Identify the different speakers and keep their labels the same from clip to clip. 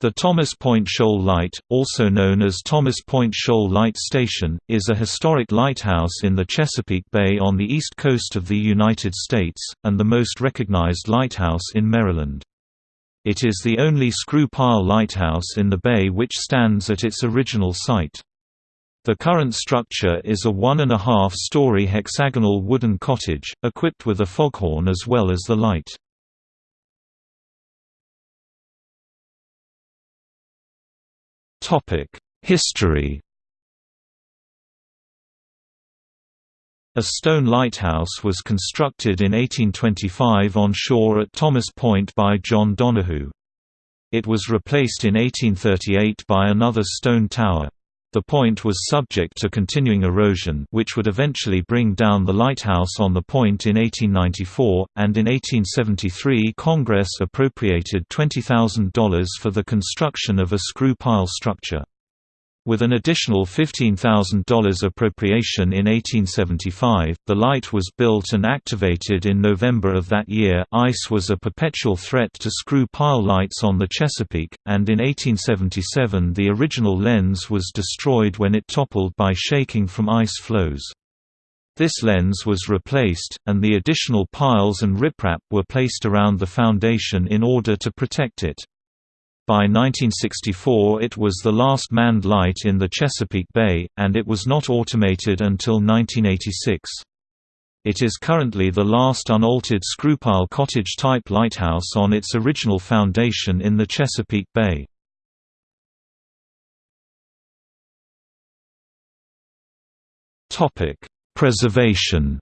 Speaker 1: The Thomas Point Shoal Light, also known as Thomas Point Shoal Light Station, is a historic lighthouse in the Chesapeake Bay on the east coast of the United States, and the most recognized lighthouse in Maryland. It is the only screw-pile lighthouse in the bay which stands at its original site. The current structure is a one-and-a-half-story hexagonal wooden cottage, equipped with a foghorn as well as the light. History A stone lighthouse was constructed in 1825 on shore at Thomas Point by John Donahoo. It was replaced in 1838 by another stone tower. The point was subject to continuing erosion which would eventually bring down the lighthouse on the point in 1894, and in 1873 Congress appropriated $20,000 for the construction of a screw pile structure. With an additional $15,000 appropriation in 1875, the light was built and activated in November of that year. Ice was a perpetual threat to screw pile lights on the Chesapeake, and in 1877 the original lens was destroyed when it toppled by shaking from ice flows. This lens was replaced, and the additional piles and riprap were placed around the foundation in order to protect it. By 1964 it was the last manned light in the Chesapeake Bay, and it was not automated until 1986. It is currently the last unaltered screwpile cottage-type lighthouse on its original foundation in the Chesapeake Bay. Preservation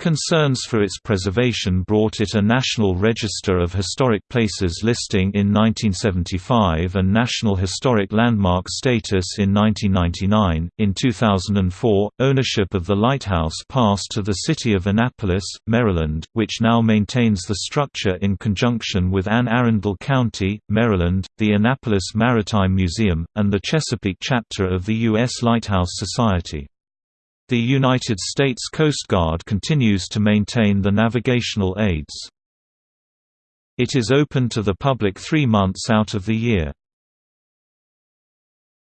Speaker 1: Concerns for its preservation brought it a National Register of Historic Places listing in 1975 and National Historic Landmark status in 1999. In 2004, ownership of the lighthouse passed to the city of Annapolis, Maryland, which now maintains the structure in conjunction with Anne Arundel County, Maryland, the Annapolis Maritime Museum, and the Chesapeake chapter of the U.S. Lighthouse Society. The United States Coast Guard continues to maintain the navigational aids. It is open to the public three months out of the year.